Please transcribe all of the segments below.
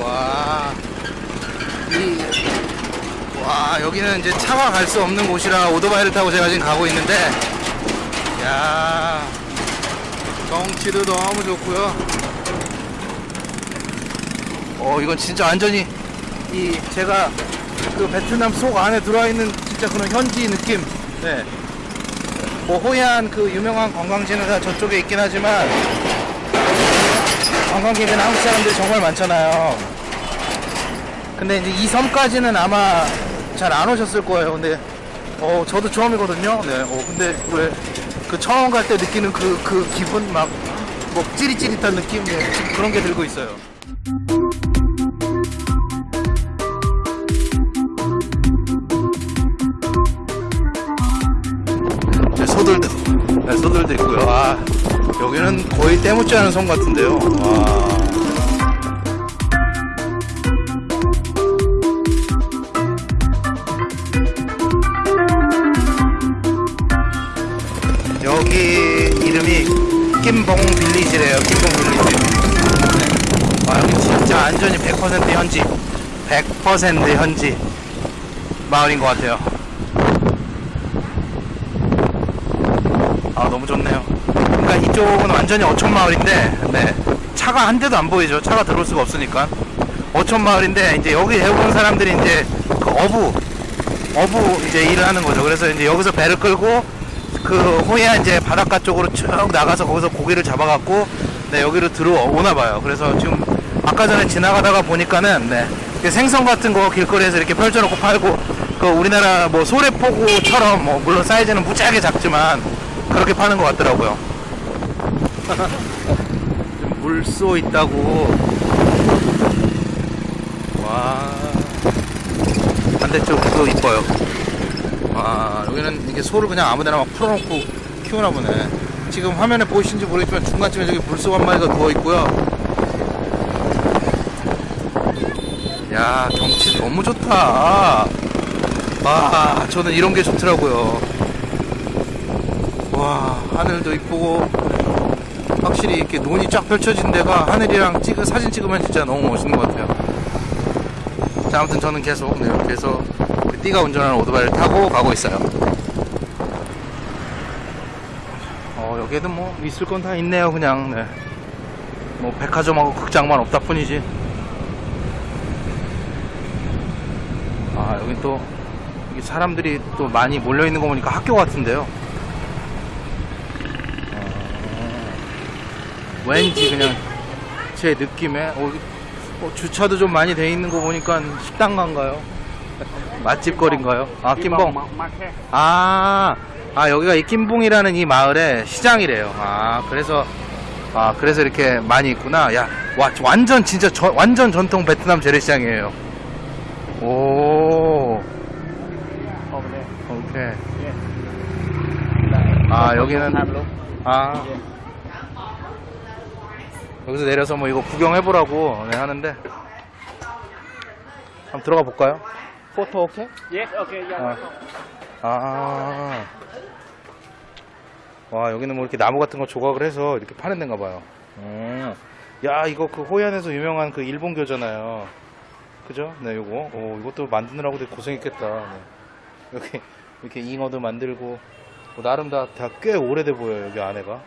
와, 이, 와, 여기는 이제 차가 갈수 없는 곳이라 오토바이를 타고 제가 지금 가고 있는데, 야 경치도 너무 좋고요. 어, 이건 진짜 완전히 이 제가 그 베트남 속 안에 들어와 있는 진짜 그런 현지 느낌. 네. 뭐 호이안 그 유명한 관광지는 다 저쪽에 있긴 하지만 관광객은 한국 사람들이 정말 많잖아요. 근데 이제 이 섬까지는 아마 잘 안 오셨을 거예요. 근데 어 저도 처음이거든요. 네. 어 근데 왜 그 처음 갈 때 느끼는 그 그 기분 막 뭐 찌릿찌릿한 느낌 네, 그런 게 들고 있어요. 제 소들도 네, 소들도 있고요. 아 여기는 거의 때묻지 않은 섬 같은데요. 와. 김봉 빌리지래요. 김봉 빌리지. 네. 아, 여기 진짜 완전히 100% 현지. 100% 현지 마을인 것 같아요. 아, 너무 좋네요. 그러니까 이쪽은 완전히 어촌 마을인데, 네. 차가 한 대도 안 보이죠. 차가 들어올 수가 없으니까. 어촌 마을인데, 이제 여기 대부분 사람들이 이제 그 어부, 어부 이제 일을 하는 거죠. 그래서 이제 여기서 배를 끌고 그 호야 이제 바닷가 쪽으로 쭉 나가서 거기서 고기를 잡아갖고 네 여기로 들어오나 봐요. 그래서 지금 아까 전에 지나가다가 보니까는 네 생선 같은 거 길거리에서 이렇게 펼쳐놓고 팔고 그 우리나라 뭐 소래포구처럼 뭐 물론 사이즈는 무지하게 작지만 그렇게 파는 것 같더라고요. 물쏘 있다고 와 반대쪽도 이뻐요. 아, 여기는 이게 소를 그냥 아무데나 막 풀어놓고 키우나 보네. 지금 화면에 보이시는지 모르겠지만 중간쯤에 저기 물소 한 마리가 누워 있고요. 야, 경치 너무 좋다. 와, 저는 이런 게 좋더라고요. 와, 하늘도 이쁘고, 확실히 이렇게 눈이 쫙 펼쳐진 데가 하늘이랑 찍은 사진 찍으면 진짜 너무 멋있는 것 같아요. 자, 아무튼 저는 계속, 네, 계 속그 띠가 운전하는 오토바이를 타고 가고 있어요. 어, 여기에도 뭐 있을 건 다 있네요, 그냥. 네. 뭐 백화점하고 극장만 없다 뿐이지. 아, 여기 또 여기 사람들이 또 많이 몰려 있는 거 보니까 학교 같은데요. 어, 왠지 그냥 제 느낌에 어, 어, 주차도 좀 많이 돼 있는 거 보니까 식당가인가요? 맛집 거리인가요? 아, 김봉. 아, 아, 여기가 이 김봉이라는 이 마을의 시장이래요. 아, 그래서, 아, 그래서 이렇게 많이 있구나. 야, 와, 완전 진짜 저- 완전 전통 베트남 재래시장이에요. 오, 오케이. 아, 여기는, 아, 여기서 내려서 뭐 이거 구경해보라고 네, 하는데, 한번 들어가 볼까요? 포토 오케이? Yes, okay, yeah. 아. 아. 와, 여기는 뭐 이렇게 나무 같은 거 조각을 해서 이렇게 파는 데인가 봐요. 음. 야, 이거 그 호얀에서 유명한 그 일본 교잖아요. 그죠? 네, 요거. 오, 이것도 만드느라고 되게 고생했겠다. 네. 여기, 이렇게 잉어도 만들고, 뭐 나름 다, 다 꽤 오래돼 보여요, 여기 안에가.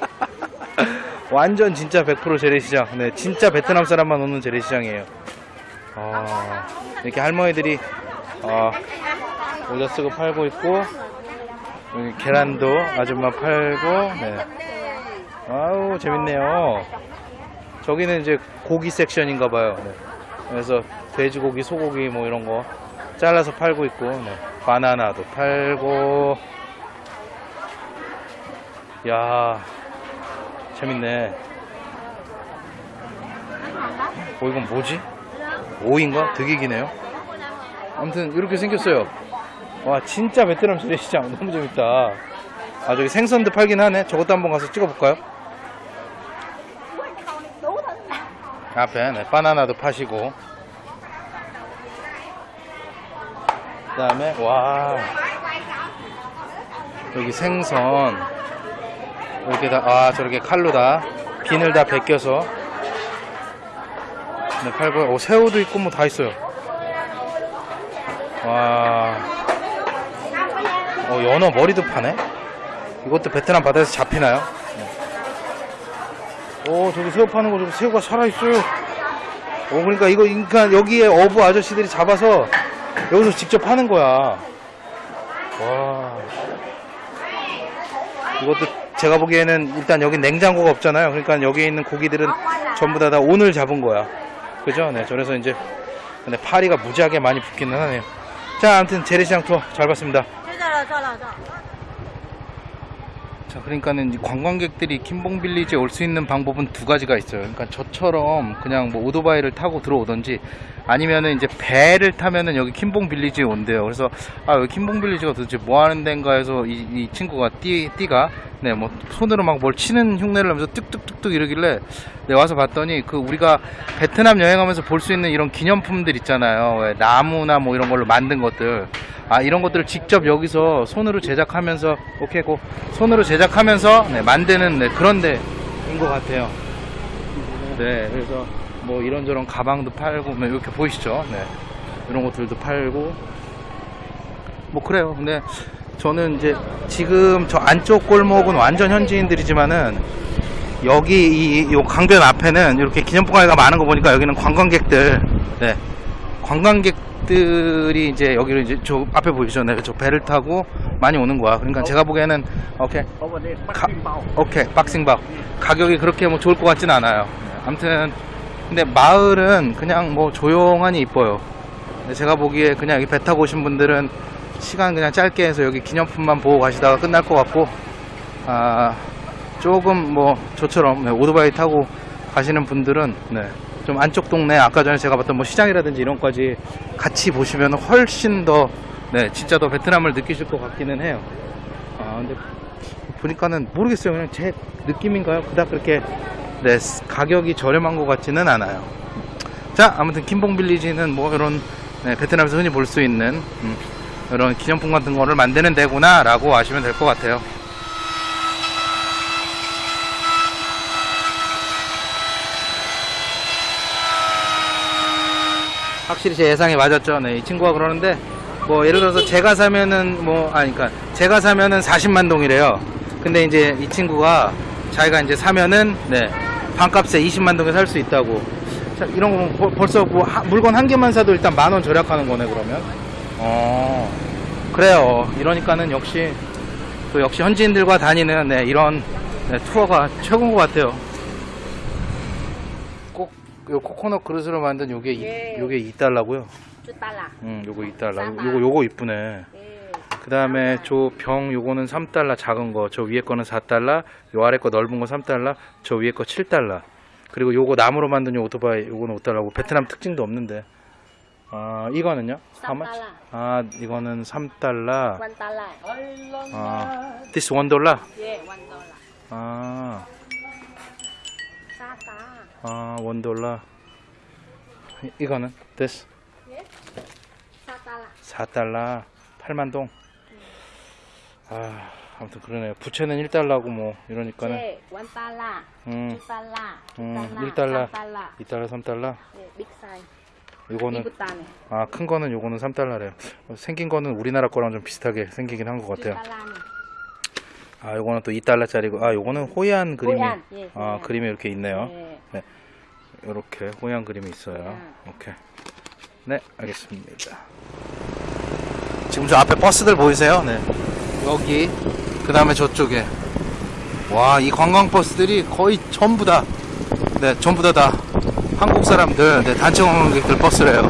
완전 진짜 100% 재래시장. 네, 진짜 베트남 사람만 오는 재래시장이에요. 아, 이렇게 할머니들이 어, 모자 쓰고 팔고 있고 계란도 아줌마 팔고 네. 아우 재밌네요 저기는 이제 고기 섹션인가 봐요 네. 그래서 돼지고기 소고기 뭐 이런 거 잘라서 팔고 있고 네. 바나나도 팔고 야 재밌네 어 이건 뭐지? 오인가? 되게 기네요 아무튼 이렇게 생겼어요. 와 진짜 베트남 재래시장 너무 재밌다. 아 저기 생선도 팔긴 하네. 저것도 한번 가서 찍어볼까요? 앞에 네, 바나나도 파시고 그 다음에 와 여기 생선 이렇게 다 아 저렇게 칼로 다 비늘 다 벗겨서 네, 팔고 오, 새우도 있고 뭐 다 있어요. 와. 어, 연어 머리도 파네? 이것도 베트남 바다에서 잡히나요? 네. 오 저기 새우 파는 거 저기 새우가 살아있어요. 오 그러니까 이거 그러니까 여기에 어부 아저씨들이 잡아서 여기서 직접 하는 거야. 와. 이것도 제가 보기에는 일단 여기 냉장고가 없잖아요. 그러니까 여기 있는 고기들은 전부 다, 다 오늘 잡은 거야 그죠? 네, 저래서 이제 근데 파리가 무지하게 많이 붙기는 하네요. 자, 아무튼 제리시장 투어 잘 봤습니다. 자, 그러니까는 이 관광객들이 킴봉 빌리지에 올 수 있는 방법은 두 가지가 있어요. 그러니까 저처럼 그냥 뭐 오토바이를 타고 들어오던지 아니면은 이제 배를 타면은 여기 킴봉 빌리지에 온대요. 그래서 아, 여기 킴봉 빌리지가 도대체 뭐 하는 데인가 해서 이, 이 친구가 띠, 띠가 네, 뭐 손으로 막 뭘 치는 흉내를 하면서 뚝뚝뚝뚝 이러길래 네, 와서 봤더니 그 우리가 베트남 여행하면서 볼 수 있는 이런 기념품들 있잖아요. 왜 나무나 뭐 이런 걸로 만든 것들. 아 이런 것들을 직접 여기서 손으로 제작하면서 오케이 고 손으로 제작하면서 네, 만드는 네, 그런 데인 것 같아요. 네 그래서 뭐 이런저런 가방도 팔고 뭐 이렇게 보이시죠? 네 이런 것들도 팔고 뭐 그래요. 근데 저는 이제 지금 저 안쪽 골목은 완전 현지인들이지만은 여기 이, 이 강변 앞에는 이렇게 기념품 가게가 많은 거 보니까 여기는 관광객들, 네, 관광객들이 이제 여기를 이제 저 앞에 보이시죠? 네, 저 배를 타고 많이 오는 거야. 그러니까 제가 보기에는 오케이, 가, 오케이, 박싱밥 가격이 그렇게 뭐 좋을 것 같진 않아요. 네, 아무튼 근데 마을은 그냥 뭐 조용하니 이뻐요. 제가 보기에 그냥 여기 배 타고 오신 분들은 시간 그냥 짧게 해서 여기 기념품만 보고 가시다가 끝날 것 같고 아 조금 뭐 저처럼 네, 오토바이 타고 가시는 분들은 네, 좀 안쪽 동네 아까 전에 제가 봤던 뭐 시장이라든지 이런 거지 같이 보시면 훨씬 더 네, 진짜 더 베트남을 느끼실 것 같기는 해요. 아 근데 보니까는 모르겠어요. 그냥 제 느낌인가요? 그닥 그렇게 네, 가격이 저렴한 것 같지는 않아요. 자, 아무튼 김봉 빌리지는 뭐 이런 네, 베트남에서 흔히 볼 수 있는 음, 이런 기념품 같은 거를 만드는 데구나 라고 아시면 될 것 같아요. 확실히 제 예상이 맞았죠. 네, 이 친구가 그러는데 뭐 예를 들어서 제가 사면은 뭐 아니 그러니까 제가 사면은 40만 동이래요. 근데 이제 이 친구가 자기가 이제 사면은 네 반값에 20만 동에 살 수 있다고. 자, 이런 거 벌- 벌써 뭐 하- 물건 한 개만 사도 일단 만 원 절약하는 거네 그러면. 어 그래요. 이러니까는 역시 또 역시 현지인들과 다니는 네, 이런 네, 투어가 최고인 것 같아요. 요 코코넛 그릇으로 만든 요게 예. 요게 2달러고요. 2달러. 응, 음, 요거 2달러. 요거 요거 이쁘네. 예. 그다음에 저병 요거는 3달러 작은 거. 저 위에 거는 4달러. 요 아래 거 넓은 거 3달러. 저 위에 거 7달러. 그리고 요거 나무로 만든 요 오토바이 요거는 5달러고 베트남 특징도 없는데. 아, 이거는요? 3달러. 아, 이거는 3달러. 1달러. 아, this 1달러? 예, 1달러. 아. 아, 1 달러. 이- 이거는 this 4 달러. 4달러. 8만 동. 아, 아무튼 그러네요. 부채는 1달러고 뭐 이러니까는 예, 1 달러. 음. 2 달러. 음, 2 1 달러. 3 달러. 2달러, 3달러. 예, 빅 사이즈. 요거는 이거 따네. 아, 큰 거는 요거는 3달러래요. 생긴 거는 우리나라 거랑 좀 비슷하게 생기긴 한것2 같아요. 아, 요거는 또 2달러짜리고 아, 요거는 호얀 그림이 호얀, 예, 아, 호얀. 그림이 이렇게 있네요. 예. 요렇게 호얀 그림이 있어요. 호얀. 오케이. 네, 알겠습니다. 지금 저 앞에 버스들 보이세요? 네. 여기 그 다음에 저쪽에 와, 이 관광 버스들이 거의 전부 다 네, 전부 다 다 한국 사람들, 네, 단체 관광객들 버스래요.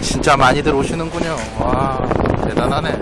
진짜 많이들 오시는군요. 와, 대단하네.